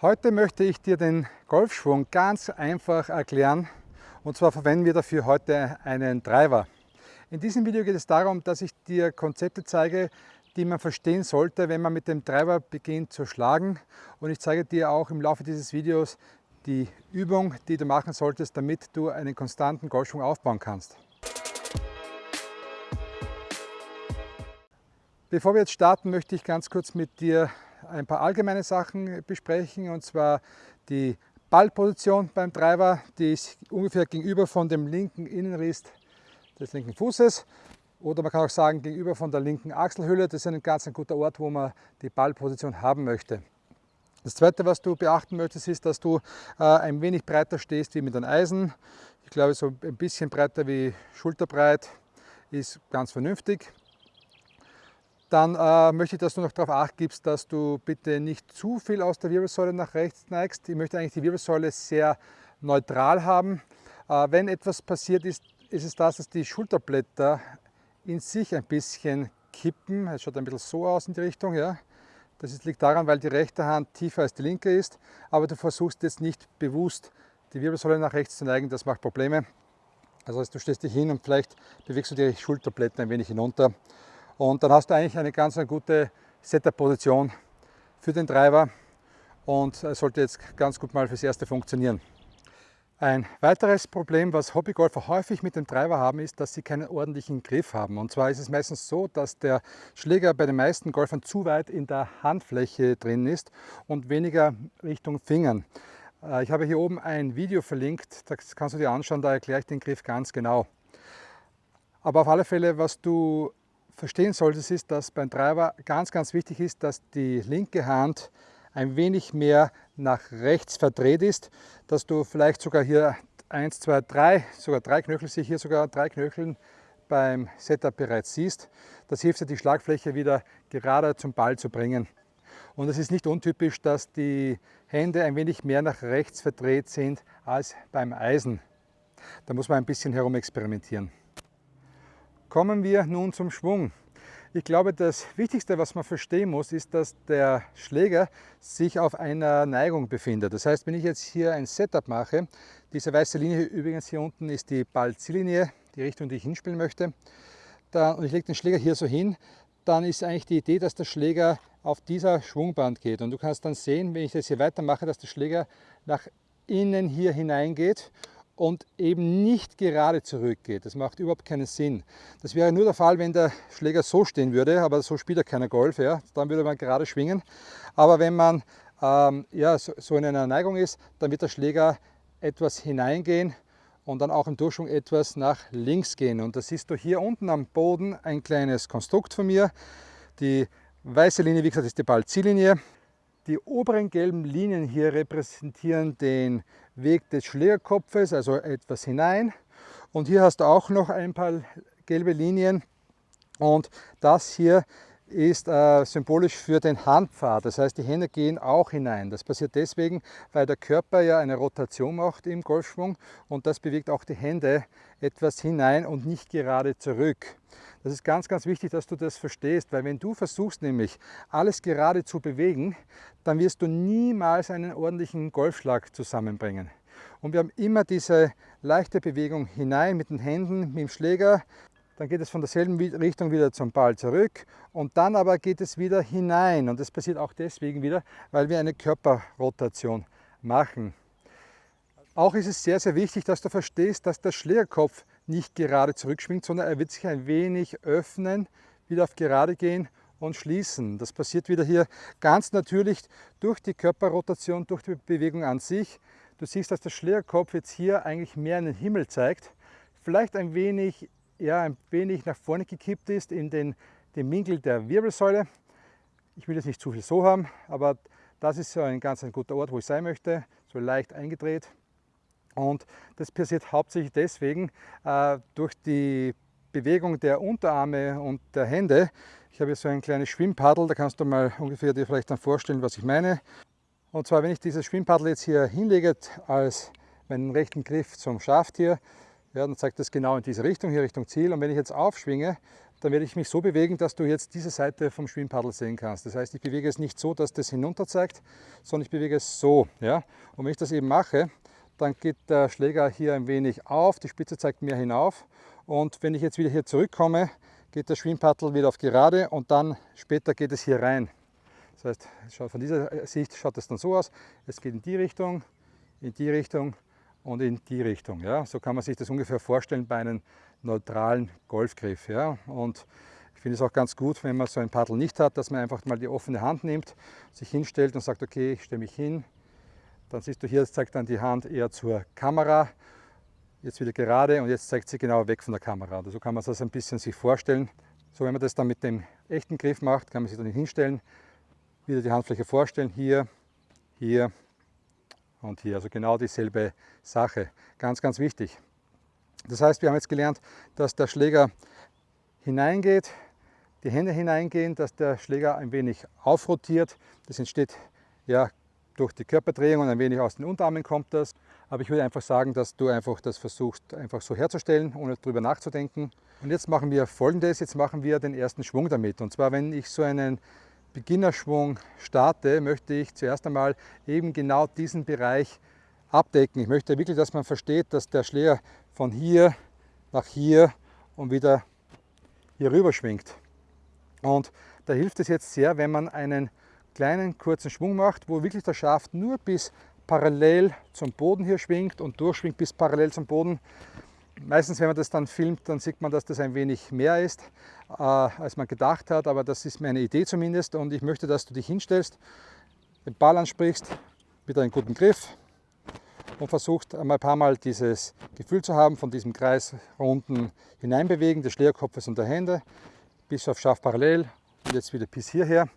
Heute möchte ich dir den Golfschwung ganz einfach erklären und zwar verwenden wir dafür heute einen Driver. In diesem Video geht es darum, dass ich dir Konzepte zeige, die man verstehen sollte, wenn man mit dem Driver beginnt zu schlagen und ich zeige dir auch im Laufe dieses Videos die Übung, die du machen solltest, damit du einen konstanten Golfschwung aufbauen kannst. Bevor wir jetzt starten, möchte ich ganz kurz mit dir ein paar allgemeine Sachen besprechen und zwar die Ballposition beim Driver, die ist ungefähr gegenüber von dem linken Innenriss des linken Fußes oder man kann auch sagen gegenüber von der linken Achselhülle. Das ist ein ganz ein guter Ort, wo man die Ballposition haben möchte. Das zweite, was du beachten möchtest, ist, dass du äh, ein wenig breiter stehst wie mit einem Eisen. Ich glaube, so ein bisschen breiter wie schulterbreit ist ganz vernünftig. Dann äh, möchte ich, dass du noch darauf acht gibst, dass du bitte nicht zu viel aus der Wirbelsäule nach rechts neigst. Ich möchte eigentlich die Wirbelsäule sehr neutral haben. Äh, wenn etwas passiert ist, ist es das, dass die Schulterblätter in sich ein bisschen kippen. Es schaut ein bisschen so aus in die Richtung. Ja. Das liegt daran, weil die rechte Hand tiefer als die linke ist, aber du versuchst jetzt nicht bewusst die Wirbelsäule nach rechts zu neigen, das macht Probleme. Also du stehst dich hin und vielleicht bewegst du die Schulterblätter ein wenig hinunter und dann hast du eigentlich eine ganz eine gute Setup-Position für den Driver und sollte jetzt ganz gut mal fürs Erste funktionieren. Ein weiteres Problem, was Hobbygolfer häufig mit dem Driver haben, ist, dass sie keinen ordentlichen Griff haben. Und zwar ist es meistens so, dass der Schläger bei den meisten Golfern zu weit in der Handfläche drin ist und weniger Richtung Fingern. Äh, ich habe hier oben ein Video verlinkt, das kannst du dir anschauen, da erkläre ich den Griff ganz genau. Aber auf alle Fälle, was du verstehen solltest, ist, dass beim Driver ganz, ganz wichtig ist, dass die linke Hand ein wenig mehr nach rechts verdreht ist, dass du vielleicht sogar hier 1, 2, 3, sogar drei Knöchel, sehe hier sogar drei Knöcheln beim Setup bereits siehst. Das hilft dir, die Schlagfläche wieder gerade zum Ball zu bringen. Und es ist nicht untypisch, dass die Hände ein wenig mehr nach rechts verdreht sind als beim Eisen. Da muss man ein bisschen herum experimentieren. Kommen wir nun zum Schwung. Ich glaube, das Wichtigste, was man verstehen muss, ist, dass der Schläger sich auf einer Neigung befindet. Das heißt, wenn ich jetzt hier ein Setup mache, diese weiße Linie übrigens hier unten ist die Ballziellinie, die Richtung, die ich hinspielen möchte, dann, und ich lege den Schläger hier so hin, dann ist eigentlich die Idee, dass der Schläger auf dieser Schwungband geht. Und du kannst dann sehen, wenn ich das hier weitermache, dass der Schläger nach innen hier hineingeht und eben nicht gerade zurückgeht. Das macht überhaupt keinen Sinn. Das wäre nur der Fall, wenn der Schläger so stehen würde, aber so spielt er keiner Golf, ja? dann würde man gerade schwingen. Aber wenn man ähm, ja, so, so in einer Neigung ist, dann wird der Schläger etwas hineingehen und dann auch im Durchschwung etwas nach links gehen. Und das siehst du hier unten am Boden ein kleines Konstrukt von mir. Die weiße Linie, wie gesagt, ist die Ballziellinie. Die oberen gelben Linien hier repräsentieren den Weg des Schlägerkopfes, also etwas hinein. Und hier hast du auch noch ein paar gelbe Linien. Und das hier ist äh, symbolisch für den Handpfad. Das heißt, die Hände gehen auch hinein. Das passiert deswegen, weil der Körper ja eine Rotation macht im Golfschwung und das bewegt auch die Hände etwas hinein und nicht gerade zurück. Das ist ganz, ganz wichtig, dass du das verstehst, weil wenn du versuchst nämlich alles gerade zu bewegen, dann wirst du niemals einen ordentlichen Golfschlag zusammenbringen. Und wir haben immer diese leichte Bewegung hinein mit den Händen, mit dem Schläger, dann geht es von derselben Richtung wieder zum Ball zurück und dann aber geht es wieder hinein und das passiert auch deswegen wieder, weil wir eine Körperrotation machen. Auch ist es sehr, sehr wichtig, dass du verstehst, dass der Schlägerkopf nicht gerade zurückschwingt, sondern er wird sich ein wenig öffnen, wieder auf gerade gehen und schließen. Das passiert wieder hier ganz natürlich durch die Körperrotation, durch die Bewegung an sich. Du siehst, dass der Schlägerkopf jetzt hier eigentlich mehr in den Himmel zeigt, vielleicht ein wenig, ja, ein wenig nach vorne gekippt ist in den, den Winkel der Wirbelsäule. Ich will jetzt nicht zu viel so haben, aber das ist so ein ganz ein guter Ort, wo ich sein möchte, so leicht eingedreht. Und das passiert hauptsächlich deswegen äh, durch die Bewegung der Unterarme und der Hände. Ich habe hier so ein kleines Schwimmpaddel, da kannst du mal ungefähr dir vielleicht dann vorstellen, was ich meine. Und zwar, wenn ich dieses Schwimmpaddel jetzt hier hinlege als meinen rechten Griff zum Schaft hier, ja, dann zeigt das genau in diese Richtung, hier Richtung Ziel. Und wenn ich jetzt aufschwinge, dann werde ich mich so bewegen, dass du jetzt diese Seite vom Schwimmpaddel sehen kannst. Das heißt, ich bewege es nicht so, dass das hinunter zeigt, sondern ich bewege es so. Ja? Und wenn ich das eben mache, dann geht der Schläger hier ein wenig auf, die Spitze zeigt mehr hinauf. Und wenn ich jetzt wieder hier zurückkomme, geht der Schwimmpaddel wieder auf gerade und dann später geht es hier rein. Das heißt, von dieser Sicht schaut es dann so aus, es geht in die Richtung, in die Richtung und in die Richtung. Ja? So kann man sich das ungefähr vorstellen bei einem neutralen Golfgriff. Ja? Und ich finde es auch ganz gut, wenn man so ein Paddel nicht hat, dass man einfach mal die offene Hand nimmt, sich hinstellt und sagt, okay, ich stelle mich hin. Dann siehst du hier, zeigt dann die Hand eher zur Kamera. Jetzt wieder gerade und jetzt zeigt sie genau weg von der Kamera. Also so kann man sich das ein bisschen sich vorstellen. So, wenn man das dann mit dem echten Griff macht, kann man sich dann hinstellen, wieder die Handfläche vorstellen, hier, hier und hier. Also genau dieselbe Sache. Ganz, ganz wichtig. Das heißt, wir haben jetzt gelernt, dass der Schläger hineingeht, die Hände hineingehen, dass der Schläger ein wenig aufrotiert. Das entsteht ja durch die Körperdrehung und ein wenig aus den Unterarmen kommt das. Aber ich würde einfach sagen, dass du einfach das versuchst, einfach so herzustellen, ohne darüber nachzudenken. Und jetzt machen wir folgendes, jetzt machen wir den ersten Schwung damit. Und zwar, wenn ich so einen Beginnerschwung starte, möchte ich zuerst einmal eben genau diesen Bereich abdecken. Ich möchte wirklich, dass man versteht, dass der Schläger von hier nach hier und wieder hier rüber schwingt. Und da hilft es jetzt sehr, wenn man einen kleinen kurzen Schwung macht, wo wirklich der Schaft nur bis parallel zum Boden hier schwingt und durchschwingt bis parallel zum Boden. Meistens, wenn man das dann filmt, dann sieht man, dass das ein wenig mehr ist, äh, als man gedacht hat, aber das ist meine Idee zumindest und ich möchte, dass du dich hinstellst, den Ball ansprichst, mit einem guten Griff und versuchst einmal ein paar Mal dieses Gefühl zu haben von diesem kreisrunden Hineinbewegen des Schlägerkopfes und der Hände bis auf scharf parallel und jetzt wieder bis hierher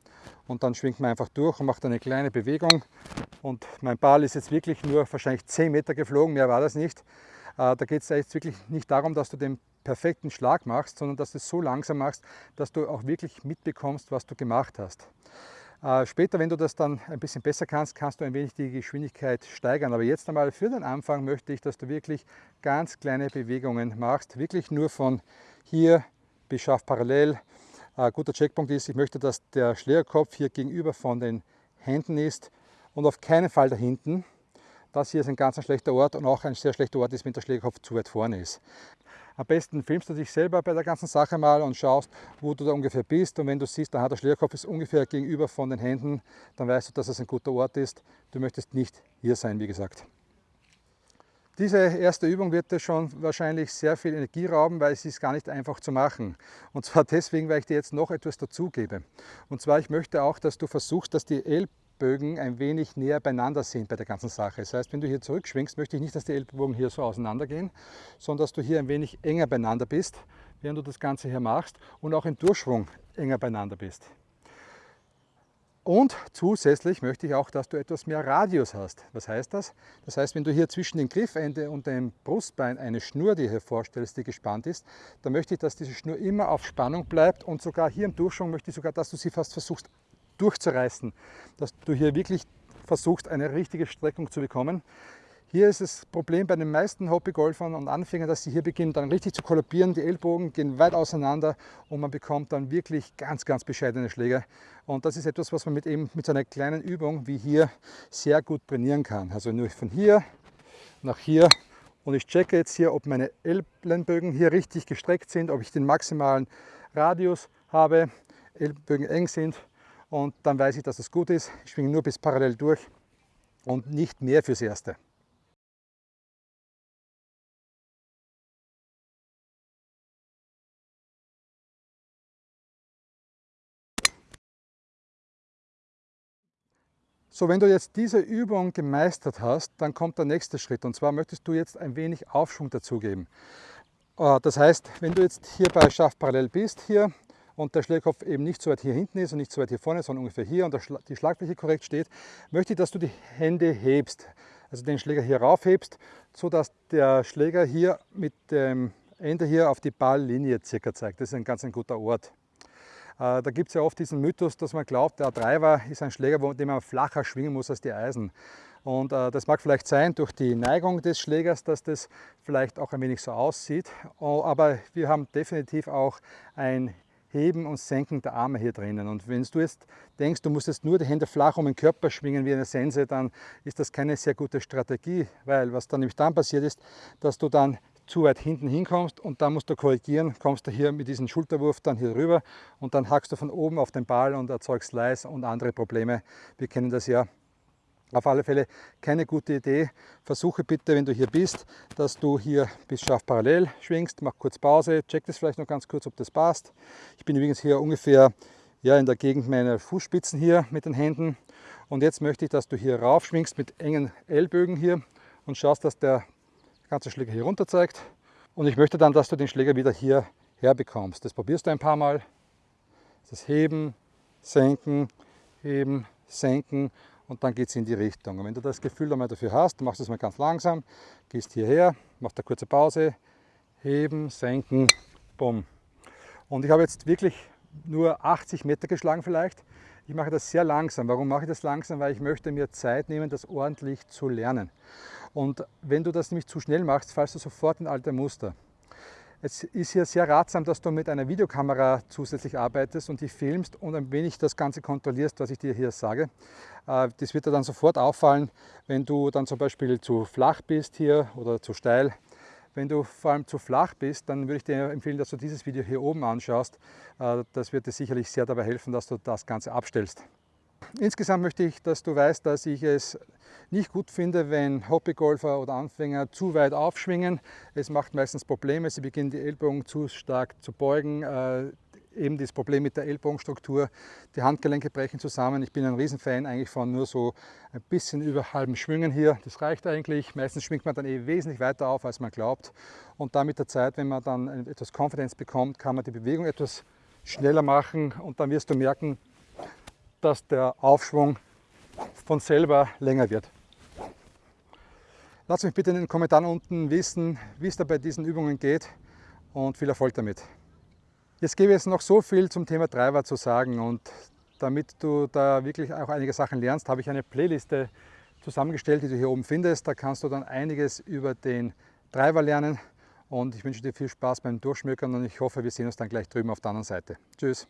und dann schwingt man einfach durch und macht eine kleine Bewegung und mein Ball ist jetzt wirklich nur wahrscheinlich 10 Meter geflogen, mehr war das nicht. Äh, da geht es jetzt wirklich nicht darum, dass du den perfekten Schlag machst, sondern dass du es so langsam machst, dass du auch wirklich mitbekommst, was du gemacht hast. Äh, später, wenn du das dann ein bisschen besser kannst, kannst du ein wenig die Geschwindigkeit steigern. Aber jetzt einmal für den Anfang möchte ich, dass du wirklich ganz kleine Bewegungen machst. Wirklich nur von hier bis scharf parallel. Ein äh, guter Checkpunkt ist, ich möchte, dass der Schlägerkopf hier gegenüber von den Händen ist und auf keinen Fall da hinten. Das hier ist ein ganz schlechter Ort und auch ein sehr schlechter Ort ist, wenn der Schlägerkopf zu weit vorne ist. Am besten filmst du dich selber bei der ganzen Sache mal und schaust, wo du da ungefähr bist. Und wenn du siehst, der Schlägerkopf ist ungefähr gegenüber von den Händen, dann weißt du, dass es ein guter Ort ist. Du möchtest nicht hier sein, wie gesagt. Diese erste Übung wird dir schon wahrscheinlich sehr viel Energie rauben, weil es ist gar nicht einfach zu machen. Und zwar deswegen, weil ich dir jetzt noch etwas dazugebe. Und zwar, ich möchte auch, dass du versuchst, dass die Ellbogen ein wenig näher beieinander sind bei der ganzen Sache. Das heißt, wenn du hier zurückschwingst, möchte ich nicht, dass die Ellbogen hier so auseinander gehen, sondern dass du hier ein wenig enger beieinander bist, während du das Ganze hier machst und auch im Durchschwung enger beieinander bist. Und zusätzlich möchte ich auch, dass du etwas mehr Radius hast. Was heißt das? Das heißt, wenn du hier zwischen dem Griffende und dem Brustbein eine Schnur dir hier vorstellst, die gespannt ist, dann möchte ich, dass diese Schnur immer auf Spannung bleibt und sogar hier im Durchschwung möchte ich sogar, dass du sie fast versuchst durchzureißen, dass du hier wirklich versuchst, eine richtige Streckung zu bekommen. Hier ist das Problem bei den meisten Hobbygolfern und Anfängern, dass sie hier beginnen dann richtig zu kollabieren. Die Ellbogen gehen weit auseinander und man bekommt dann wirklich ganz, ganz bescheidene Schläge. Und das ist etwas, was man mit, eben, mit so einer kleinen Übung wie hier sehr gut trainieren kann. Also nur von hier nach hier und ich checke jetzt hier, ob meine Ellenbögen hier richtig gestreckt sind, ob ich den maximalen Radius habe, Ellbogen eng sind und dann weiß ich, dass es gut ist. Ich schwinge nur bis parallel durch und nicht mehr fürs Erste. So, wenn du jetzt diese Übung gemeistert hast, dann kommt der nächste Schritt und zwar möchtest du jetzt ein wenig Aufschwung dazugeben. Äh, das heißt, wenn du jetzt hier bei Schaft parallel bist, hier und der Schlägerkopf eben nicht so weit hier hinten ist und nicht so weit hier vorne, sondern ungefähr hier und die Schlagfläche korrekt steht, möchte ich, dass du die Hände hebst. Also den Schläger hier raufhebst, so dass der Schläger hier mit dem Ende hier auf die Balllinie circa zeigt. Das ist ein ganz ein guter Ort. Äh, da gibt es ja oft diesen Mythos, dass man glaubt, der Driver ist ein Schläger, den man flacher schwingen muss als die Eisen. Und äh, das mag vielleicht sein durch die Neigung des Schlägers, dass das vielleicht auch ein wenig so aussieht. Aber wir haben definitiv auch ein Heben und Senken der Arme hier drinnen. Und wenn du jetzt denkst, du musst jetzt nur die Hände flach um den Körper schwingen wie eine Sense, dann ist das keine sehr gute Strategie, weil was dann nämlich dann passiert ist, dass du dann zu weit hinten hinkommst und dann musst du korrigieren, kommst du hier mit diesem Schulterwurf dann hier rüber und dann hackst du von oben auf den Ball und erzeugst Leis und andere Probleme. Wir kennen das ja auf alle Fälle keine gute Idee. Versuche bitte, wenn du hier bist, dass du hier bis scharf parallel schwingst. Mach kurz Pause, check das vielleicht noch ganz kurz, ob das passt. Ich bin übrigens hier ungefähr ja, in der Gegend meiner Fußspitzen hier mit den Händen. Und jetzt möchte ich, dass du hier rauf schwingst mit engen Ellbögen hier und schaust, dass der ganze Schläger hier runter zeigt. Und ich möchte dann, dass du den Schläger wieder hier herbekommst. Das probierst du ein paar Mal. Das Heben, Senken, Heben, Senken und dann geht es in die Richtung. Und wenn du das Gefühl einmal dafür hast, du machst es mal ganz langsam, gehst hierher, machst eine kurze Pause, heben, senken, bumm. Und ich habe jetzt wirklich nur 80 Meter geschlagen vielleicht. Ich mache das sehr langsam. Warum mache ich das langsam? Weil ich möchte mir Zeit nehmen, das ordentlich zu lernen. Und wenn du das nämlich zu schnell machst, fallst du sofort in alte Muster. Es ist hier sehr ratsam, dass du mit einer Videokamera zusätzlich arbeitest und die filmst und ein wenig das Ganze kontrollierst, was ich dir hier sage. Äh, das wird dir dann sofort auffallen, wenn du dann zum Beispiel zu flach bist hier oder zu steil. Wenn du vor allem zu flach bist, dann würde ich dir empfehlen, dass du dieses Video hier oben anschaust. Äh, das wird dir sicherlich sehr dabei helfen, dass du das Ganze abstellst. Insgesamt möchte ich, dass du weißt, dass ich es nicht gut finde, wenn Hobbygolfer oder Anfänger zu weit aufschwingen. Es macht meistens Probleme, sie beginnen die Ellbogen zu stark zu beugen. Äh, eben das Problem mit der Ellbogenstruktur, die Handgelenke brechen zusammen. Ich bin ein Riesenfan eigentlich von nur so ein bisschen über halben Schwingen hier. Das reicht eigentlich. Meistens schwingt man dann eh wesentlich weiter auf, als man glaubt. Und dann mit der Zeit, wenn man dann etwas Confidence bekommt, kann man die Bewegung etwas schneller machen und dann wirst du merken, dass der Aufschwung von selber länger wird. Lasst mich bitte in den Kommentaren unten wissen, wie es da bei diesen Übungen geht und viel Erfolg damit. Jetzt gebe ich es noch so viel zum Thema Treiber zu sagen und damit du da wirklich auch einige Sachen lernst, habe ich eine Playliste zusammengestellt, die du hier oben findest. Da kannst du dann einiges über den Treiber lernen und ich wünsche dir viel Spaß beim Durchschmökern und ich hoffe, wir sehen uns dann gleich drüben auf der anderen Seite. Tschüss!